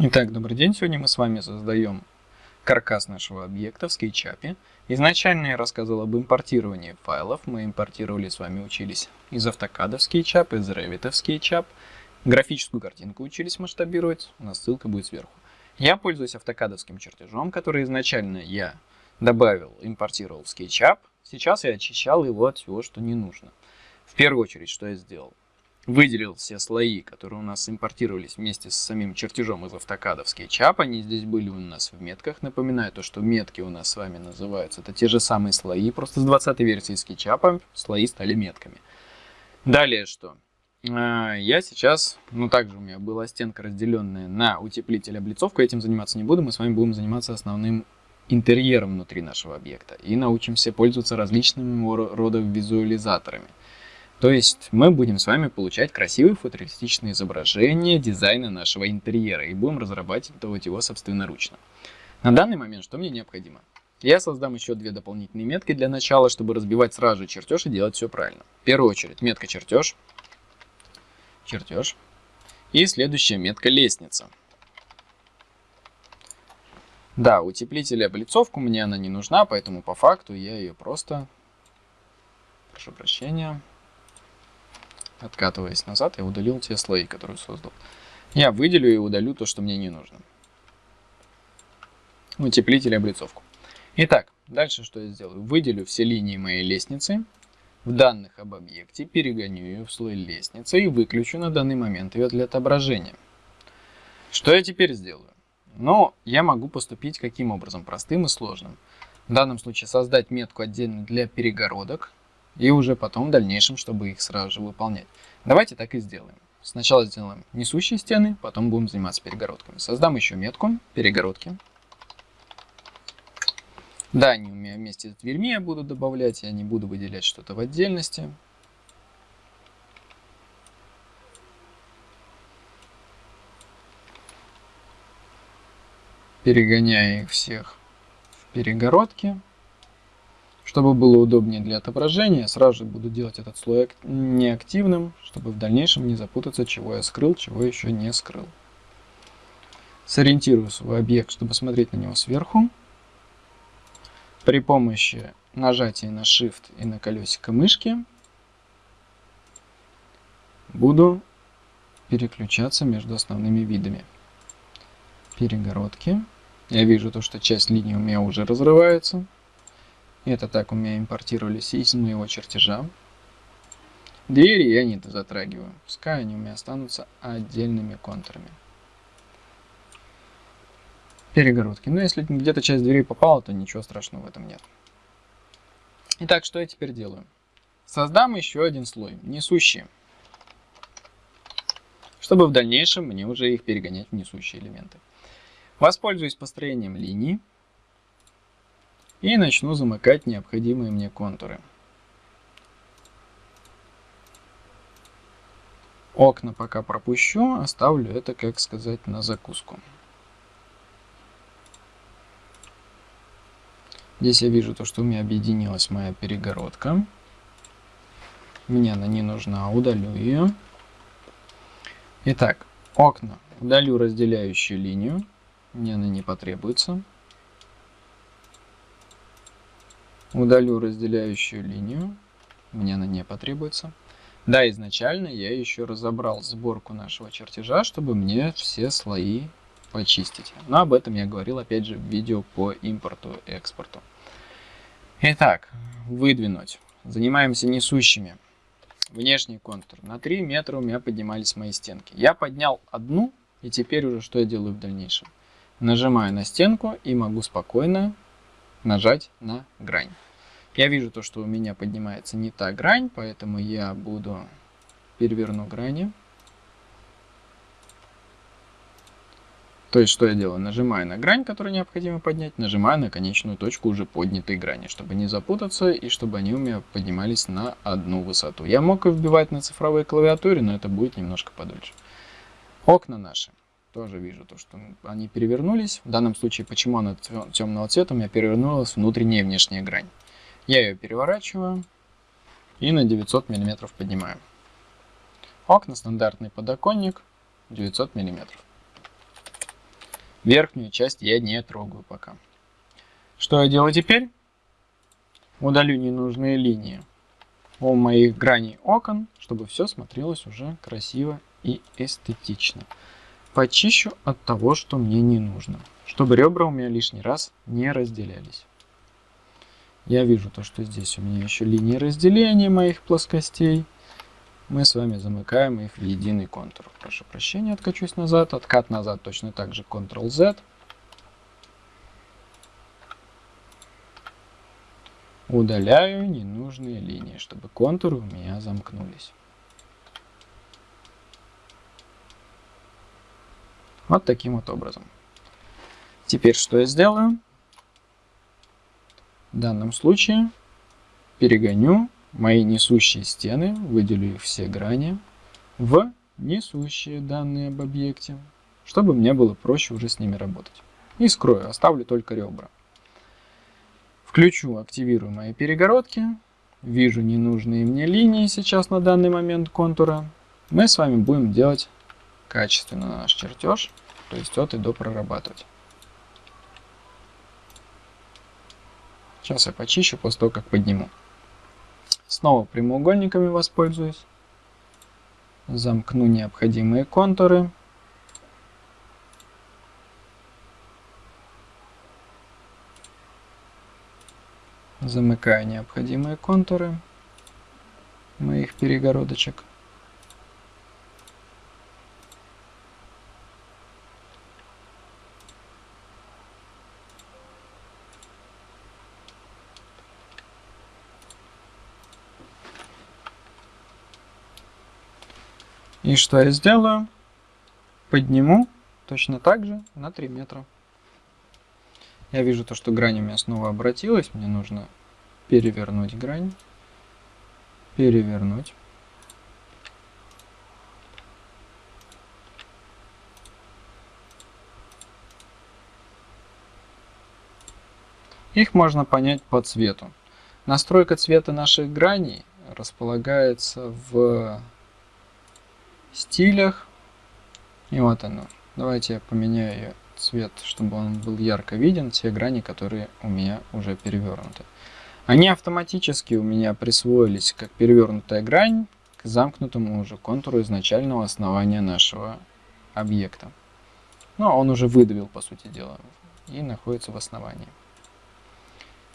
Итак, добрый день. Сегодня мы с вами создаем каркас нашего объекта в SketchUp. Изначально я рассказывал об импортировании файлов. Мы импортировали с вами, учились из автокада в SketchUp, из Revit в SketchUp. Графическую картинку учились масштабировать. У нас ссылка будет сверху. Я пользуюсь автокадовским чертежом, который изначально я добавил, импортировал в SketchUp. Сейчас я очищал его от всего, что не нужно. В первую очередь, что я сделал? Выделил все слои, которые у нас импортировались вместе с самим чертежом из автокада в SketchUp. Они здесь были у нас в метках. Напоминаю то, что метки у нас с вами называются. Это те же самые слои, просто с 20 версии SketchUp слои стали метками. Далее что? А, я сейчас, ну также у меня была стенка разделенная на утеплитель облицовку, этим заниматься не буду, мы с вами будем заниматься основным интерьером внутри нашего объекта и научимся пользоваться различными рода визуализаторами. То есть мы будем с вами получать красивые футуристичные изображения дизайна нашего интерьера и будем разрабатывать его собственноручно. На данный момент что мне необходимо? Я создам еще две дополнительные метки для начала, чтобы разбивать сразу же чертеж и делать все правильно. В первую очередь метка чертеж, чертеж и следующая метка лестница. Да, утеплитель и облицовку мне она не нужна, поэтому по факту я ее просто, прошу прощения, Откатываясь назад, я удалил те слои, которые создал. Я выделю и удалю то, что мне не нужно. Утеплитель и облицовку. Итак, дальше что я сделаю? Выделю все линии моей лестницы. В данных об объекте перегоню ее в слой лестницы и выключу на данный момент ее для отображения. Что я теперь сделаю? Но я могу поступить каким образом? Простым и сложным. В данном случае создать метку отдельно для перегородок, и уже потом в дальнейшем, чтобы их сразу же выполнять. Давайте так и сделаем. Сначала сделаем несущие стены, потом будем заниматься перегородками. Создам еще метку перегородки. Да, они у меня вместе с дверьми я буду добавлять, я не буду выделять что-то в отдельности. Перегоняя их всех в перегородки. Чтобы было удобнее для отображения, сразу же буду делать этот слой неактивным, чтобы в дальнейшем не запутаться, чего я скрыл, чего еще не скрыл. Сориентирую свой объект, чтобы смотреть на него сверху. При помощи нажатия на Shift и на колесико мышки буду переключаться между основными видами. Перегородки. Я вижу то, что часть линии у меня уже разрывается. Это так у меня импортировались из моего чертежа. Двери я не затрагиваю. Пускай они у меня останутся отдельными контурами. Перегородки. Но если где-то часть двери попала, то ничего страшного в этом нет. Итак, что я теперь делаю? Создам еще один слой, несущие. Чтобы в дальнейшем мне уже их перегонять в несущие элементы. Воспользуюсь построением линии и начну замыкать необходимые мне контуры. Окна пока пропущу, оставлю это, как сказать, на закуску. Здесь я вижу то, что у меня объединилась моя перегородка. Мне она не нужна, удалю ее. Итак, окна. Удалю разделяющую линию. Мне она не потребуется. Удалю разделяющую линию. Мне она не потребуется. Да, изначально я еще разобрал сборку нашего чертежа, чтобы мне все слои почистить. Но об этом я говорил, опять же, в видео по импорту и экспорту. Итак, выдвинуть. Занимаемся несущими. Внешний контур. На 3 метра у меня поднимались мои стенки. Я поднял одну, и теперь уже что я делаю в дальнейшем? Нажимаю на стенку и могу спокойно нажать на грань. Я вижу то, что у меня поднимается не та грань, поэтому я буду переверну грани. То есть, что я делаю? Нажимаю на грань, которую необходимо поднять, нажимаю на конечную точку уже поднятой грани, чтобы не запутаться и чтобы они у меня поднимались на одну высоту. Я мог и вбивать на цифровой клавиатуре, но это будет немножко подольше. Окна наши тоже вижу то, что они перевернулись. В данном случае, почему она темного цвета, у меня перевернулась внутренняя и внешняя грань. Я ее переворачиваю и на 900 мм поднимаю. Окна, стандартный подоконник, 900 мм. Верхнюю часть я не трогаю пока. Что я делаю теперь? Удалю ненужные линии у моих граней окон, чтобы все смотрелось уже красиво и эстетично. Почищу от того, что мне не нужно, чтобы ребра у меня лишний раз не разделялись. Я вижу то, что здесь у меня еще линии разделения моих плоскостей. Мы с вами замыкаем их в единый контур. Прошу прощения, откачусь назад. Откат назад точно так же Ctrl-Z. Удаляю ненужные линии, чтобы контуры у меня замкнулись. Вот таким вот образом. Теперь что я сделаю? В данном случае перегоню мои несущие стены, выделю их все грани в несущие данные об объекте, чтобы мне было проще уже с ними работать. И скрою, оставлю только ребра. Включу, активирую мои перегородки. Вижу ненужные мне линии сейчас на данный момент контура. Мы с вами будем делать качественно наш чертеж, то есть от и до прорабатывать. Сейчас я почищу после того, как подниму. Снова прямоугольниками воспользуюсь. Замкну необходимые контуры. Замыкаю необходимые контуры моих перегородочек. И что я сделаю? Подниму точно так же на 3 метра. Я вижу то, что грань у меня снова обратилась. Мне нужно перевернуть грань. Перевернуть. Их можно понять по цвету. Настройка цвета наших граней располагается в стилях. И вот оно. Давайте я поменяю цвет, чтобы он был ярко виден, те грани, которые у меня уже перевернуты. Они автоматически у меня присвоились как перевернутая грань к замкнутому уже контуру изначального основания нашего объекта. Но он уже выдавил, по сути дела, и находится в основании.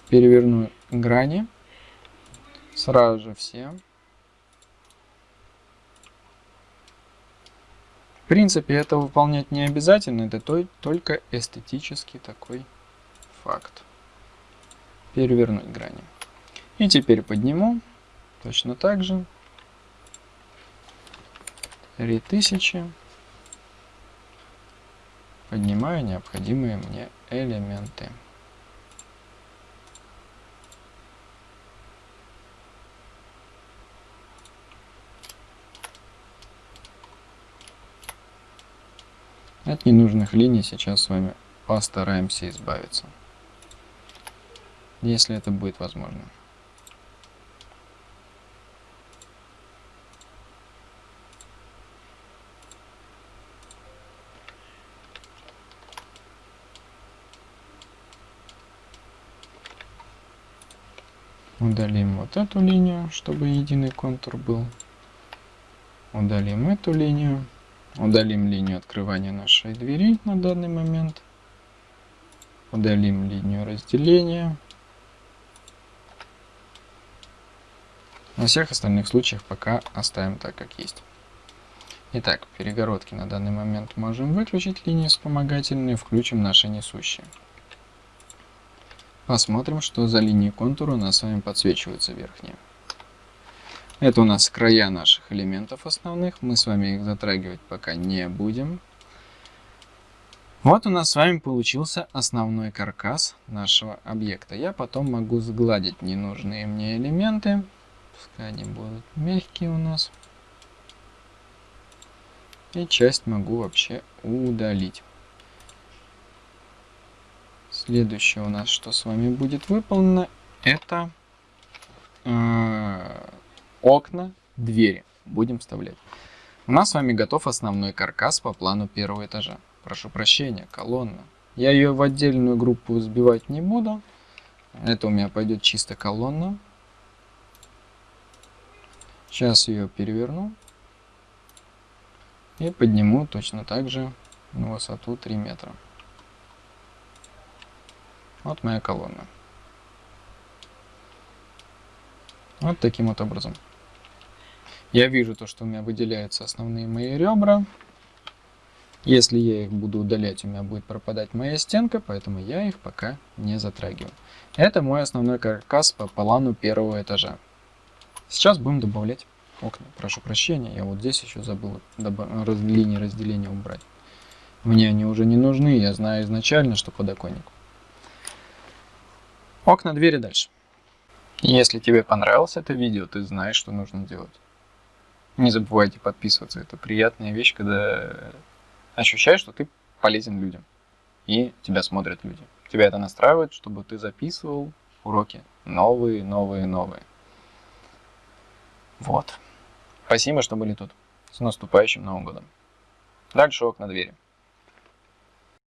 Переверну грани. Сразу же все. Принципе, это выполнять не обязательно, это только эстетический такой факт. Перевернуть грани. И теперь подниму точно так же. 3000. Поднимаю необходимые мне элементы. От ненужных линий сейчас с вами постараемся избавиться. Если это будет возможно. Удалим вот эту линию, чтобы единый контур был. Удалим эту линию. Удалим линию открывания нашей двери на данный момент. Удалим линию разделения. На всех остальных случаях пока оставим так, как есть. Итак, перегородки на данный момент можем выключить линии вспомогательные, включим наши несущие. Посмотрим, что за линии контура у нас с вами подсвечиваются верхние. Это у нас края наших элементов основных. Мы с вами их затрагивать пока не будем. Вот у нас с вами получился основной каркас нашего объекта. Я потом могу сгладить ненужные мне элементы. Пускай они будут мягкие у нас. И часть могу вообще удалить. Следующее у нас, что с вами будет выполнено, это э, окна, двери будем вставлять. У нас с вами готов основной каркас по плану первого этажа. прошу прощения, колонна. Я ее в отдельную группу сбивать не буду. Это у меня пойдет чисто колонна. Сейчас ее переверну. И подниму точно так же на высоту 3 метра. Вот моя колонна. Вот таким вот образом. Я вижу то, что у меня выделяются основные мои ребра. Если я их буду удалять, у меня будет пропадать моя стенка, поэтому я их пока не затрагиваю. Это мой основной каркас по плану первого этажа. Сейчас будем добавлять окна. Прошу прощения, я вот здесь еще забыл раз, линии разделения убрать. Мне они уже не нужны, я знаю изначально, что подоконник. Окна, двери дальше. Если тебе понравилось это видео, ты знаешь, что нужно делать. Не забывайте подписываться. Это приятная вещь, когда ощущаешь, что ты полезен людям. И тебя смотрят люди. Тебя это настраивает, чтобы ты записывал уроки новые, новые, новые. Вот. Спасибо, что были тут. С наступающим Новым годом. Дальше окна двери.